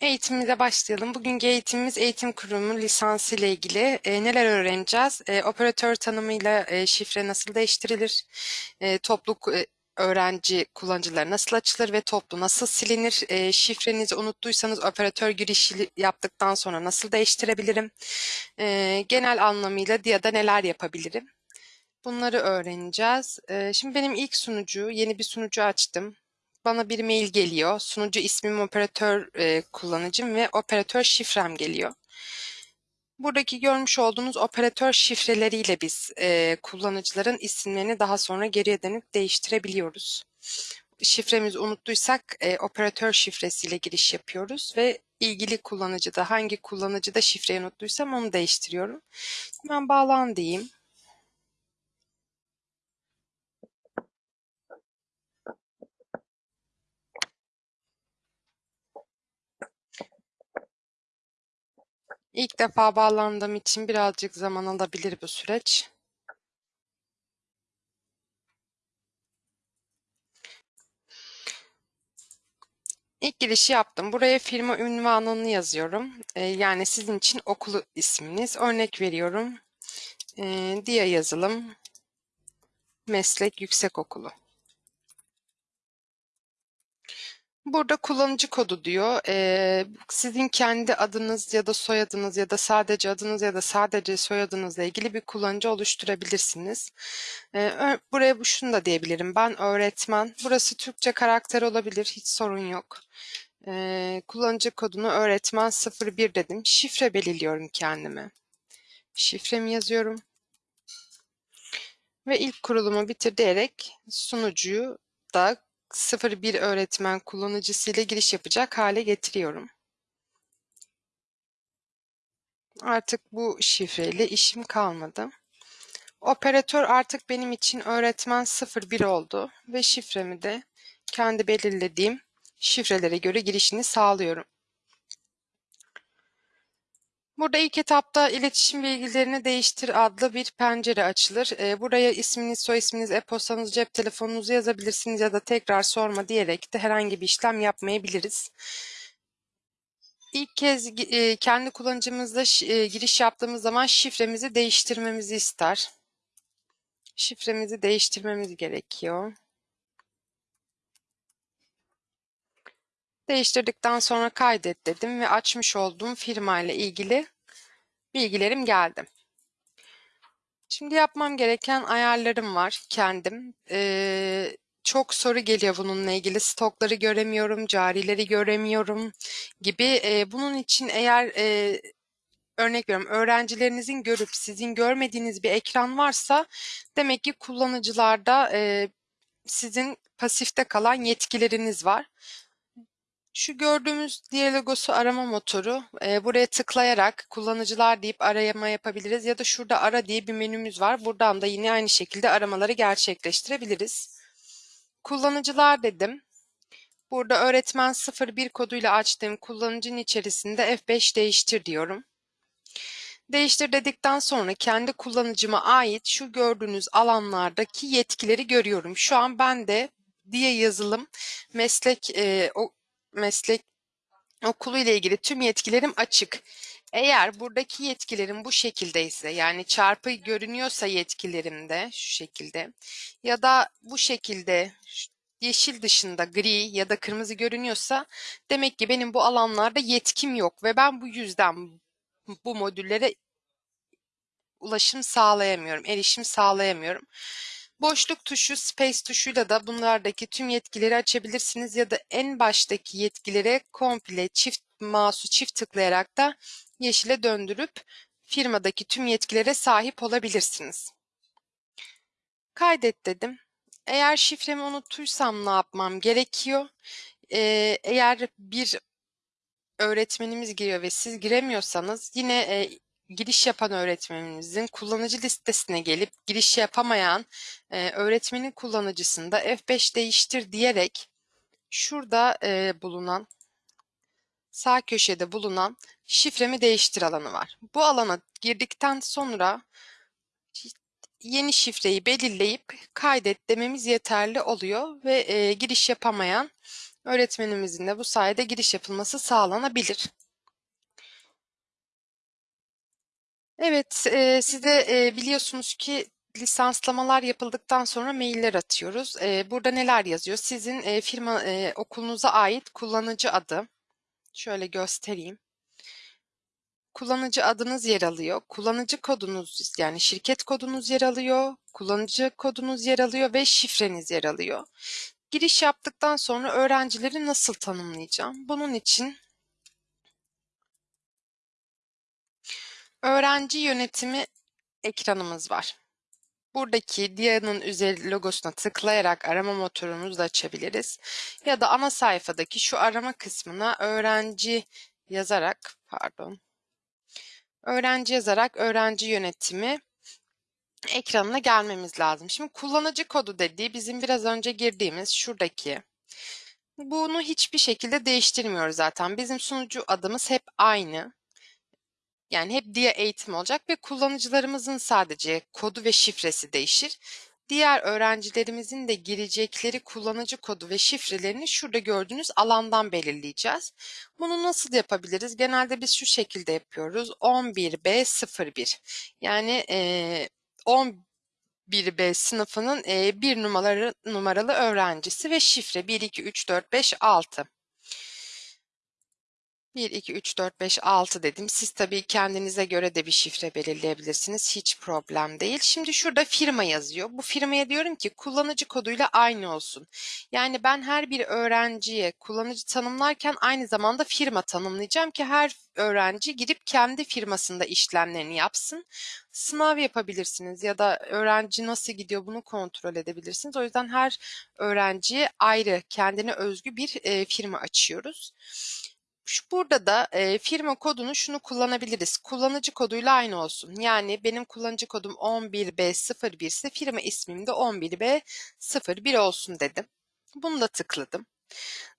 Eğitimimize başlayalım. Bugünkü eğitimimiz eğitim kurumu lisansı ile ilgili. E, neler öğreneceğiz? E, operatör tanımıyla e, şifre nasıl değiştirilir? E, toplu e, öğrenci kullanıcıları nasıl açılır ve toplu nasıl silinir? E, şifrenizi unuttuysanız operatör girişi yaptıktan sonra nasıl değiştirebilirim? E, genel anlamıyla DIA'da neler yapabilirim? Bunları öğreneceğiz. E, şimdi benim ilk sunucu, yeni bir sunucu açtım bana bir mail geliyor. Sunucu ismim, operatör e, kullanıcım ve operatör şifrem geliyor. Buradaki görmüş olduğunuz operatör şifreleriyle biz e, kullanıcıların isimlerini daha sonra geriye dönüp değiştirebiliyoruz. Şifremizi unuttuysak e, operatör şifresiyle giriş yapıyoruz ve ilgili kullanıcıda hangi kullanıcıda şifreyi unuttuysam onu değiştiriyorum. Hemen bağlan diyeyim. İlk defa bağlandığım için birazcık zaman alabilir bu süreç. İlk girişi yaptım. Buraya firma ünvanını yazıyorum. Ee, yani sizin için okulu isminiz. Örnek veriyorum. Ee, yazılım meslek yüksekokulu. Burada kullanıcı kodu diyor. Ee, sizin kendi adınız ya da soyadınız ya da sadece adınız ya da sadece soyadınızla ilgili bir kullanıcı oluşturabilirsiniz. Ee, buraya şunu da diyebilirim. Ben öğretmen. Burası Türkçe karakter olabilir. Hiç sorun yok. Ee, kullanıcı kodunu öğretmen 01 dedim. Şifre belirliyorum kendime. Şifremi yazıyorum. Ve ilk kurulumu bitir diyerek sunucuyu da 01 öğretmen kullanıcısıyla giriş yapacak hale getiriyorum. Artık bu şifreyle işim kalmadı. Operatör artık benim için öğretmen 01 oldu ve şifremi de kendi belirlediğim şifrelere göre girişini sağlıyorum. Burada ilk etapta iletişim bilgilerini değiştir adlı bir pencere açılır. Ee, buraya isminiz, soy isminiz, e-postanız, cep telefonunuzu yazabilirsiniz ya da tekrar sorma diyerek de herhangi bir işlem yapmayabiliriz. İlk kez e, kendi kullanıcımızla e, giriş yaptığımız zaman şifremizi değiştirmemizi ister. Şifremizi değiştirmemiz gerekiyor. Değiştirdikten sonra kaydet dedim ve açmış olduğum firma ile ilgili bilgilerim geldi. Şimdi yapmam gereken ayarlarım var kendim. Ee, çok soru geliyor bununla ilgili. Stokları göremiyorum, carileri göremiyorum gibi. Ee, bunun için eğer e, örnek veriyorum öğrencilerinizin görüp sizin görmediğiniz bir ekran varsa demek ki kullanıcılarda e, sizin pasifte kalan yetkileriniz var. Şu gördüğümüz Dialogos'u arama motoru. E, buraya tıklayarak kullanıcılar deyip arama yapabiliriz ya da şurada ara diye bir menümüz var. Buradan da yine aynı şekilde aramaları gerçekleştirebiliriz. Kullanıcılar dedim. Burada öğretmen 01 koduyla açtığım kullanıcının içerisinde F5 değiştir diyorum. Değiştir dedikten sonra kendi kullanıcıma ait şu gördüğünüz alanlardaki yetkileri görüyorum. Şu an ben de diye yazılım meslek e, o meslek okulu ile ilgili tüm yetkilerim açık. Eğer buradaki yetkilerim bu şekildeyse yani çarpı görünüyorsa yetkilerimde şu şekilde ya da bu şekilde yeşil dışında gri ya da kırmızı görünüyorsa demek ki benim bu alanlarda yetkim yok ve ben bu yüzden bu modüllere ulaşım sağlayamıyorum, erişim sağlayamıyorum. Boşluk tuşu, space tuşuyla da bunlardaki tüm yetkileri açabilirsiniz ya da en baştaki yetkilere komple çift mouse'u çift tıklayarak da yeşile döndürüp firmadaki tüm yetkilere sahip olabilirsiniz. Kaydet dedim. Eğer şifremi unuttuysam ne yapmam gerekiyor? Ee, eğer bir öğretmenimiz giriyor ve siz giremiyorsanız yine e, giriş yapan öğretmenimizin kullanıcı listesine gelip giriş yapamayan e, öğretmenin kullanıcısında F5 değiştir diyerek şurada e, bulunan sağ köşede bulunan şifremi değiştir alanı var. Bu alana girdikten sonra yeni şifreyi belirleyip kaydet dememiz yeterli oluyor ve e, giriş yapamayan öğretmenimizin de bu sayede giriş yapılması sağlanabilir. Evet, e, size e, biliyorsunuz ki lisanslamalar yapıldıktan sonra mailler atıyoruz. E, burada neler yazıyor? Sizin e, firma e, okulunuza ait kullanıcı adı. Şöyle göstereyim. Kullanıcı adınız yer alıyor. Kullanıcı kodunuz yani şirket kodunuz yer alıyor. Kullanıcı kodunuz yer alıyor ve şifreniz yer alıyor. Giriş yaptıktan sonra öğrencileri nasıl tanımlayacağım? Bunun için öğrenci yönetimi ekranımız var. Buradaki Dia'nın üzeri logosuna tıklayarak arama motorumuzu da açabiliriz. Ya da ana sayfadaki şu arama kısmına öğrenci yazarak, pardon, öğrenci yazarak öğrenci yönetimi ekranına gelmemiz lazım. Şimdi kullanıcı kodu dediği bizim biraz önce girdiğimiz şuradaki. Bunu hiçbir şekilde değiştirmiyoruz zaten. Bizim sunucu adımız hep aynı. Yani hep dia eğitim olacak ve kullanıcılarımızın sadece kodu ve şifresi değişir. Diğer öğrencilerimizin de girecekleri kullanıcı kodu ve şifrelerini şurada gördüğünüz alandan belirleyeceğiz. Bunu nasıl yapabiliriz? Genelde biz şu şekilde yapıyoruz. 11B01 yani e, 11B sınıfının e, bir numaralı, numaralı öğrencisi ve şifre 1, 2, 3, 4, 5, 6. 1, 2, 3, 4, 5, 6 dedim. Siz tabii kendinize göre de bir şifre belirleyebilirsiniz. Hiç problem değil. Şimdi şurada firma yazıyor. Bu firmaya diyorum ki kullanıcı koduyla aynı olsun. Yani ben her bir öğrenciye kullanıcı tanımlarken aynı zamanda firma tanımlayacağım ki her öğrenci girip kendi firmasında işlemlerini yapsın. Sınav yapabilirsiniz ya da öğrenci nasıl gidiyor bunu kontrol edebilirsiniz. O yüzden her öğrenciye ayrı kendine özgü bir firma açıyoruz. Şu burada da e, firma kodunu şunu kullanabiliriz. Kullanıcı koduyla aynı olsun. Yani benim kullanıcı kodum 11B01 ise firma ismim de 11B01 olsun dedim. Bunu da tıkladım.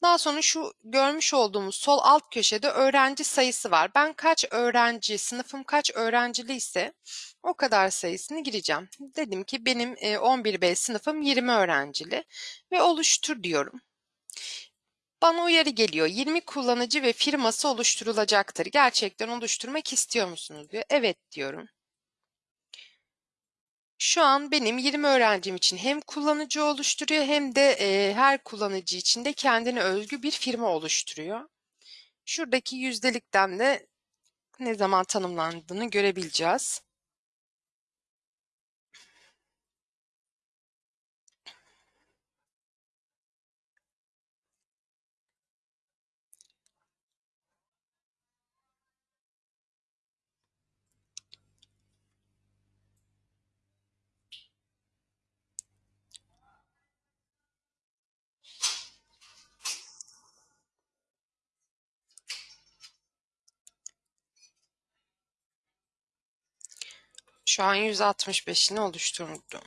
Daha sonra şu görmüş olduğumuz sol alt köşede öğrenci sayısı var. Ben kaç öğrenci, sınıfım kaç öğrencili ise o kadar sayısını gireceğim. Dedim ki benim 11B sınıfım 20 öğrencili ve oluştur diyorum. Bana uyarı geliyor. 20 kullanıcı ve firması oluşturulacaktır. Gerçekten oluşturmak istiyor musunuz diyor. Evet diyorum. Şu an benim 20 öğrencim için hem kullanıcı oluşturuyor hem de e, her kullanıcı için de kendine özgü bir firma oluşturuyor. Şuradaki yüzdelikten de ne zaman tanımlandığını görebileceğiz. Şu an 165'ini oluşturdum.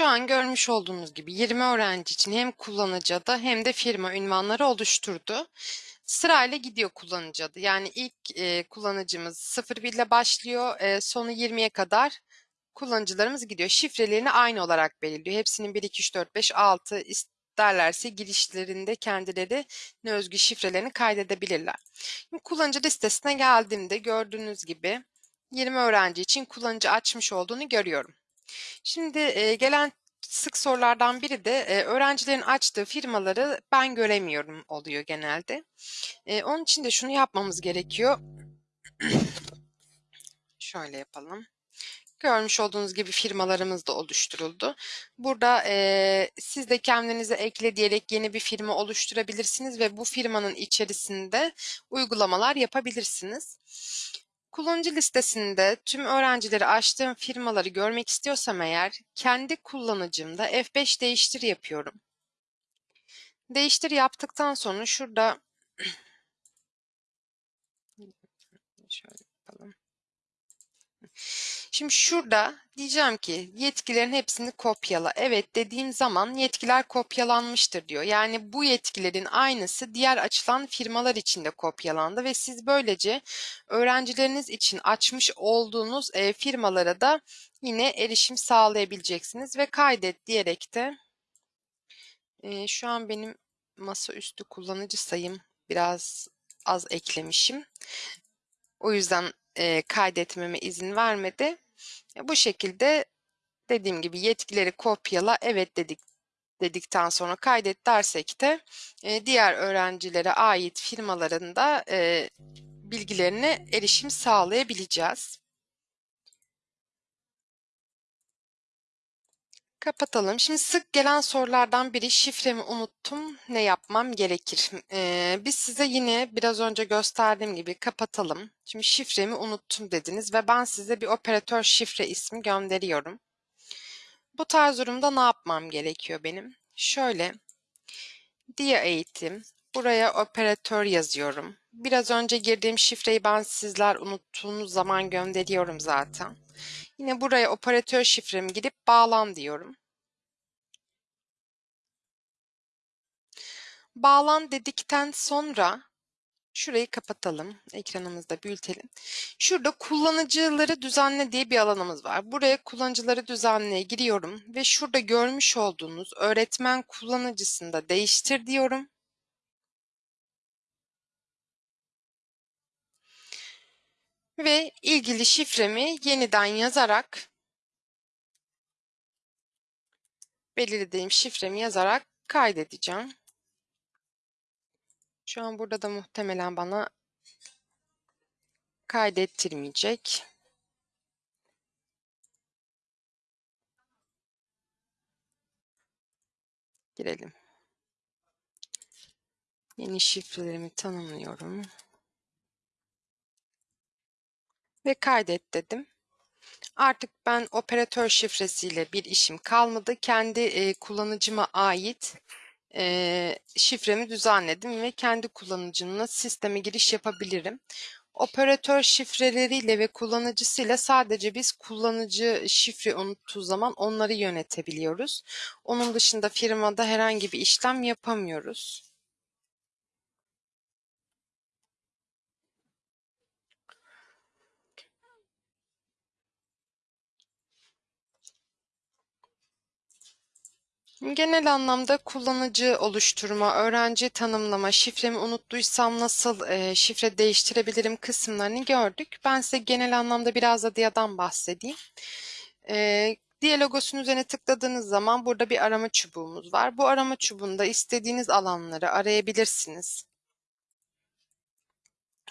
Şu an görmüş olduğunuz gibi 20 öğrenci için hem kullanıcı adı hem de firma ünvanları oluşturdu. Sırayla gidiyor kullanıcı adı. Yani ilk e, kullanıcımız 01 ile başlıyor, e, sonu 20'ye kadar kullanıcılarımız gidiyor. Şifrelerini aynı olarak belirliyor. Hepsinin 1, 2, 3, 4, 5, 6 isterlerse girişlerinde kendileri ne özgü şifrelerini kaydedebilirler. Şimdi kullanıcı listesine geldiğimde gördüğünüz gibi 20 öğrenci için kullanıcı açmış olduğunu görüyorum. Şimdi e, gelen sık sorulardan biri de e, öğrencilerin açtığı firmaları ben göremiyorum oluyor genelde. E, onun için de şunu yapmamız gerekiyor. Şöyle yapalım. Görmüş olduğunuz gibi firmalarımız da oluşturuldu. Burada e, siz de kendinize ekle diyerek yeni bir firma oluşturabilirsiniz ve bu firmanın içerisinde uygulamalar yapabilirsiniz. Kullanıcı listesinde tüm öğrencileri açtığım firmaları görmek istiyorsam eğer kendi kullanıcımda F5 değiştir yapıyorum. Değiştir yaptıktan sonra şurada şöyle yapalım. Şimdi şurada diyeceğim ki yetkilerin hepsini kopyala. Evet dediğim zaman yetkiler kopyalanmıştır diyor. Yani bu yetkilerin aynısı diğer açılan firmalar için de kopyalandı ve siz böylece öğrencileriniz için açmış olduğunuz e, firmalara da yine erişim sağlayabileceksiniz ve kaydet diyerek de e, şu an benim masaüstü kullanıcı sayım biraz az eklemişim. O yüzden e, kaydetmeme izin vermedi. Bu şekilde dediğim gibi yetkileri kopyala evet dedik dedikten sonra kaydet dersek de e, diğer öğrencilere ait firmaların da e, bilgilerine erişim sağlayabileceğiz. Kapatalım. Şimdi sık gelen sorulardan biri şifremi unuttum. Ne yapmam gerekir? Ee, biz size yine biraz önce gösterdiğim gibi kapatalım. Şimdi şifremi unuttum dediniz ve ben size bir operatör şifre ismi gönderiyorum. Bu tarz durumda ne yapmam gerekiyor benim? Şöyle diye eğitim. Buraya operatör yazıyorum. Biraz önce girdiğim şifreyi ben sizler unuttuğunuz zaman gönderiyorum zaten. Yine buraya operatör şifremi gidip bağlan diyorum. Bağlan dedikten sonra şurayı kapatalım. Ekranımızda büyütelim. Şurada kullanıcıları düzenle diye bir alanımız var. Buraya kullanıcıları düzenleye giriyorum ve şurada görmüş olduğunuz öğretmen kullanıcısında değiştir diyorum. Ve ilgili şifremi yeniden yazarak belirlediğim şifremi yazarak kaydedeceğim. Şu an burada da muhtemelen bana kaydettirmeyecek. Girelim. Yeni şifrelerimi tanımlıyorum. Ve kaydet dedim. Artık ben operatör şifresiyle bir işim kalmadı. Kendi e, kullanıcıma ait e, şifremi düzenledim ve kendi kullanıcımla sisteme giriş yapabilirim. Operatör şifreleriyle ve kullanıcısıyla sadece biz kullanıcı şifre unuttuğu zaman onları yönetebiliyoruz. Onun dışında firmada herhangi bir işlem yapamıyoruz. Genel anlamda kullanıcı oluşturma, öğrenci tanımlama, şifremi unuttuysam nasıl e, şifre değiştirebilirim kısımlarını gördük. Ben size genel anlamda biraz da DIA'dan bahsedeyim. E, Dia logosunun üzerine tıkladığınız zaman burada bir arama çubuğumuz var. Bu arama çubuğunda istediğiniz alanları arayabilirsiniz.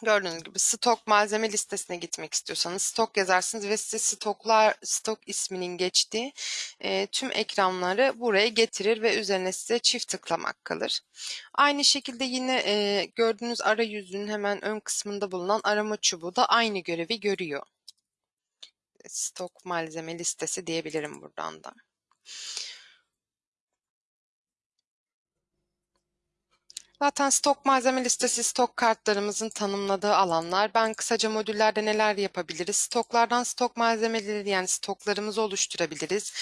Gördüğünüz gibi stok malzeme listesine gitmek istiyorsanız stok yazarsınız ve size stoklar stok isminin geçtiği e, tüm ekranları buraya getirir ve üzerine size çift tıklamak kalır. Aynı şekilde yine e, gördüğünüz arayüzünün hemen ön kısmında bulunan arama çubuğu da aynı görevi görüyor. Stok malzeme listesi diyebilirim buradan da. Zaten stok malzeme listesi stok kartlarımızın tanımladığı alanlar. Ben kısaca modüllerde neler yapabiliriz? Stoklardan stok malzemeleri yani stoklarımızı oluşturabiliriz.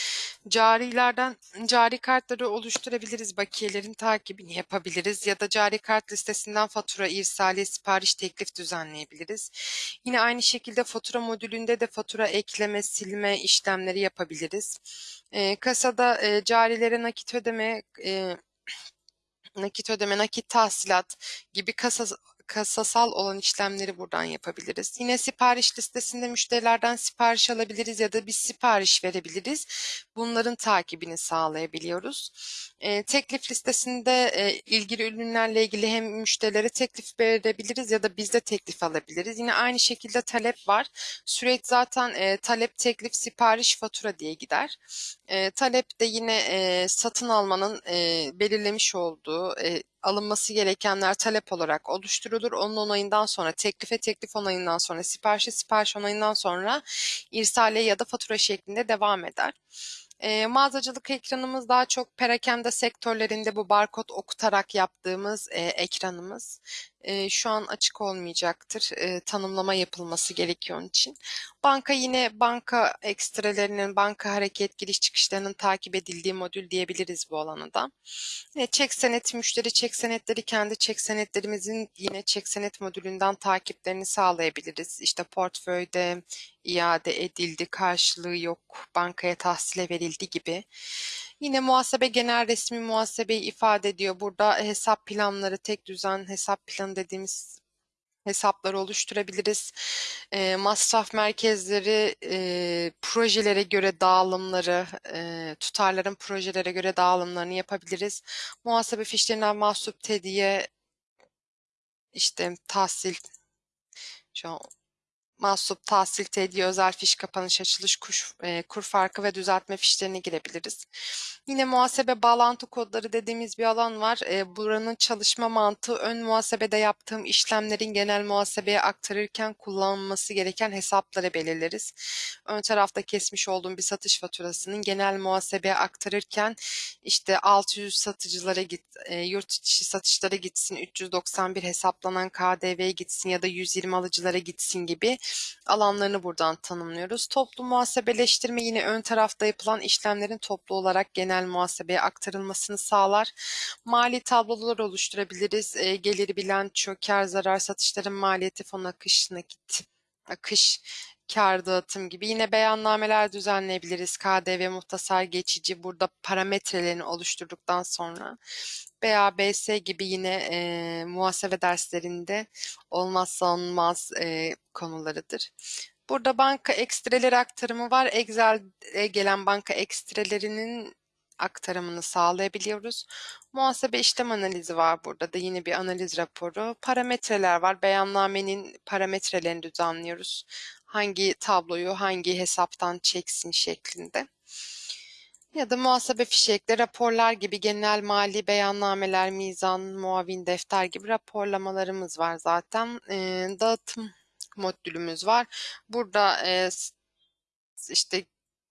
Carilerden cari kartları oluşturabiliriz. Bakiyelerin takibini yapabiliriz. Ya da cari kart listesinden fatura, irsali, sipariş, teklif düzenleyebiliriz. Yine aynı şekilde fatura modülünde de fatura ekleme, silme işlemleri yapabiliriz. E, kasada e, carilere nakit ödeme, e, nakit ödeme, nakit tahsilat gibi kasa, kasasal olan işlemleri buradan yapabiliriz. Yine sipariş listesinde müşterilerden sipariş alabiliriz ya da bir sipariş verebiliriz. Bunların takibini sağlayabiliyoruz. E, teklif listesinde e, ilgili ürünlerle ilgili hem müşterilere teklif verebiliriz ya da biz de teklif alabiliriz. Yine aynı şekilde talep var. Süreç zaten e, talep, teklif, sipariş, fatura diye gider. E, talep de yine e, satın almanın e, belirlemiş olduğu e, alınması gerekenler talep olarak oluşturulur. Onun onayından sonra teklife teklif onayından sonra siparişe sipariş onayından sonra irsale ya da fatura şeklinde devam eder. E, mağazacılık ekranımız daha çok perakende sektörlerinde bu barkod okutarak yaptığımız e, ekranımız. E, şu an açık olmayacaktır. E, tanımlama yapılması gerekiyor onun için. Banka yine banka ekstrelerinin, banka hareket giriş çıkışlarının takip edildiği modül diyebiliriz bu alana da. Yine çek senet, müşteri çek senetleri kendi çek senetlerimizin yine çek senet modülünden takiplerini sağlayabiliriz. İşte portföyde iade edildi, karşılığı yok, bankaya tahsile verildi gibi. Yine muhasebe genel resmi muhasebeyi ifade ediyor. Burada hesap planları, tek düzen hesap planı dediğimiz hesapları oluşturabiliriz. E, masraf merkezleri e, projelere göre dağılımları, e, tutarların projelere göre dağılımlarını yapabiliriz. Muhasebe fişlerinden mahsup tediye, işte tahsil, şu an mahsup, tahsil tediye, özel fiş kapanış, açılış, kur, e, kur farkı ve düzeltme fişlerine girebiliriz. Yine muhasebe bağlantı kodları dediğimiz bir alan var. E, buranın çalışma mantığı ön muhasebede yaptığım işlemlerin genel muhasebeye aktarırken kullanılması gereken hesapları belirleriz. Ön tarafta kesmiş olduğum bir satış faturasının genel muhasebeye aktarırken işte 600 satıcılara git, e, yurt içi satışlara gitsin, 391 hesaplanan KDV'ye gitsin ya da 120 alıcılara gitsin gibi alanlarını buradan tanımlıyoruz. Toplu muhasebeleştirme yine ön tarafta yapılan işlemlerin toplu olarak genel muhasebeye aktarılmasını sağlar. Mali tablolar oluşturabiliriz. E, geliri bilanço, kar zarar, satışların maliyeti, fon akış, nakit, akış, kar dağıtım gibi yine beyannameler düzenleyebiliriz. KDV muhtasar geçici burada parametrelerini oluşturduktan sonra BABS gibi yine e, muhasebe derslerinde olmazsa olmaz e, konularıdır. Burada banka ekstreleri aktarımı var. Excel'e gelen banka ekstrelerinin aktarımını sağlayabiliyoruz. Muhasebe işlem analizi var burada da yine bir analiz raporu. Parametreler var. Beyannamenin parametrelerini düzenliyoruz. Hangi tabloyu hangi hesaptan çeksin şeklinde. Ya da muhasebe fişekleri, raporlar gibi genel mali beyannameler, mizan, muavin defter gibi raporlamalarımız var zaten. E, dağıtım modülümüz var. Burada e, işte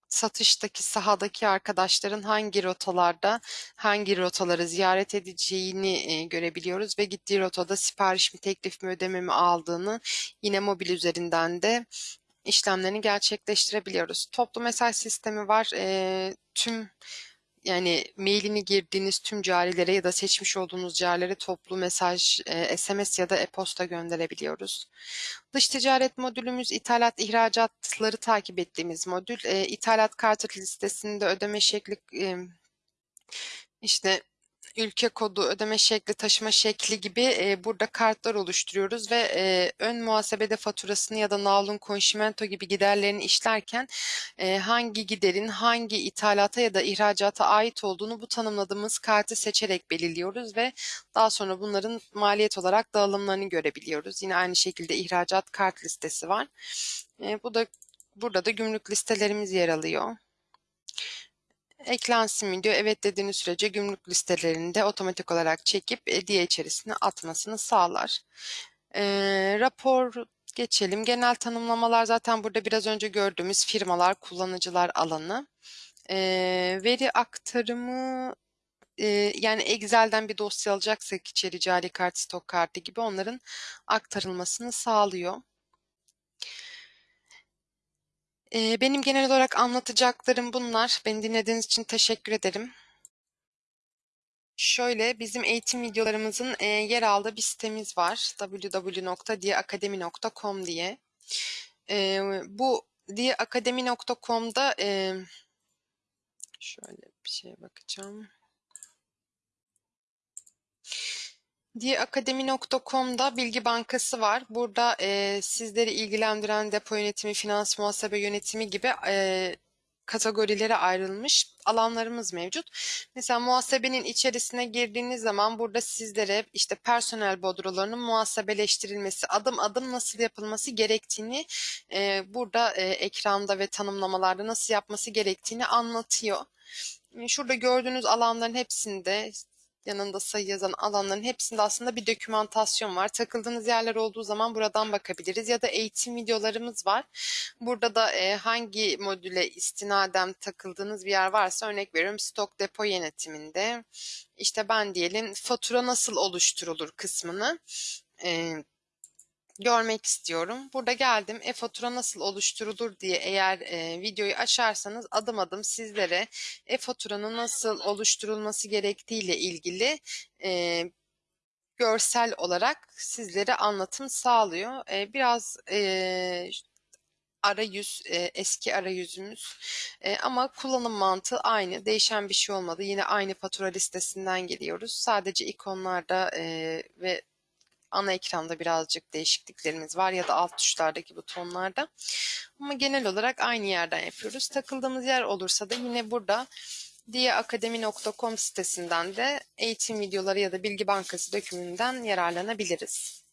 satıştaki sahadaki arkadaşların hangi rotalarda hangi rotaları ziyaret edeceğini e, görebiliyoruz ve gittiği rotada sipariş mi teklif mi ödeme mi aldığını yine mobil üzerinden de işlemlerini gerçekleştirebiliyoruz. Toplu mesaj sistemi var. E, tüm yani mailini girdiğiniz tüm carilere ya da seçmiş olduğunuz carilere toplu mesaj, e, SMS ya da e-posta gönderebiliyoruz. Dış ticaret modülümüz ithalat ihracatları takip ettiğimiz modül. E, ithalat kartı listesinde ödeme şekli e, işte ülke kodu, ödeme şekli, taşıma şekli gibi e, burada kartlar oluşturuyoruz ve e, ön muhasebede faturasını ya da navlun konşimento gibi giderlerini işlerken e, hangi giderin hangi ithalata ya da ihracata ait olduğunu bu tanımladığımız kartı seçerek belirliyoruz ve daha sonra bunların maliyet olarak dağılımlarını görebiliyoruz. Yine aynı şekilde ihracat kart listesi var. E, bu da burada da gümrük listelerimiz yer alıyor eklensin mi diyor. Evet dediğiniz sürece gümrük listelerinde otomatik olarak çekip hediye içerisine atmasını sağlar. E, rapor geçelim. Genel tanımlamalar zaten burada biraz önce gördüğümüz firmalar, kullanıcılar alanı. E, veri aktarımı yani Excel'den bir dosya alacaksak içeri cari kart, stok kartı gibi onların aktarılmasını sağlıyor. Benim genel olarak anlatacaklarım bunlar. Beni dinlediğiniz için teşekkür ederim. Şöyle bizim eğitim videolarımızın yer aldığı bir sitemiz var. www.diyeakademi.com diye. Bu diyeakademi.com'da şöyle bir şeye bakacağım. Diyeakademi.com'da bilgi bankası var. Burada e, sizleri ilgilendiren depo yönetimi, finans muhasebe yönetimi gibi e, kategorilere ayrılmış alanlarımız mevcut. Mesela muhasebenin içerisine girdiğiniz zaman burada sizlere işte personel bodrolarının muhasebeleştirilmesi, adım adım nasıl yapılması gerektiğini e, burada e, ekranda ve tanımlamalarda nasıl yapması gerektiğini anlatıyor. Şurada gördüğünüz alanların hepsinde yanında sayı yazan alanların hepsinde aslında bir dokümantasyon var. Takıldığınız yerler olduğu zaman buradan bakabiliriz ya da eğitim videolarımız var. Burada da e, hangi modüle istinaden takıldığınız bir yer varsa örnek veriyorum stok depo yönetiminde işte ben diyelim fatura nasıl oluşturulur kısmını e, görmek istiyorum. Burada geldim. E-fatura nasıl oluşturulur diye eğer e, videoyu açarsanız adım adım sizlere e-faturanın nasıl oluşturulması gerektiği ile ilgili e, görsel olarak sizlere anlatım sağlıyor. E, biraz e, arayüz e, eski arayüzümüz. E, ama kullanım mantığı aynı. Değişen bir şey olmadı. Yine aynı fatura listesinden geliyoruz. Sadece ikonlarda e, ve ana ekranda birazcık değişikliklerimiz var ya da alt tuşlardaki butonlarda ama genel olarak aynı yerden yapıyoruz takıldığımız yer olursa da yine burada diyeakademi.com sitesinden de eğitim videoları ya da bilgi bankası dökümünden yararlanabiliriz.